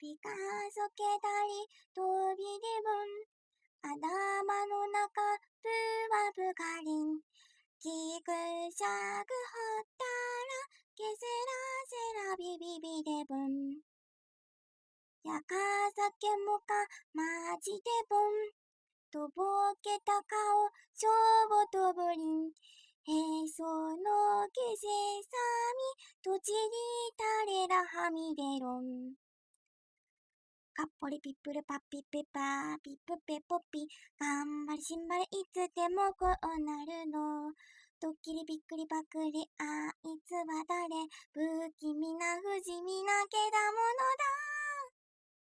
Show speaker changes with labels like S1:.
S1: ピカソケたり飛びでぶん頭の中ブワブカリン。ギクシャグほったらケセラセラビビビデブン。やかさけもかまじでぼん。とぼけた顔しょぼとぶりん。へそのけせさみとちりたれらはみでろん。かっぽりピップルパッピッペパーピップペポピがんばりしんばれいつでもこうなるの。ドッキリびっくりばくりあいつは誰不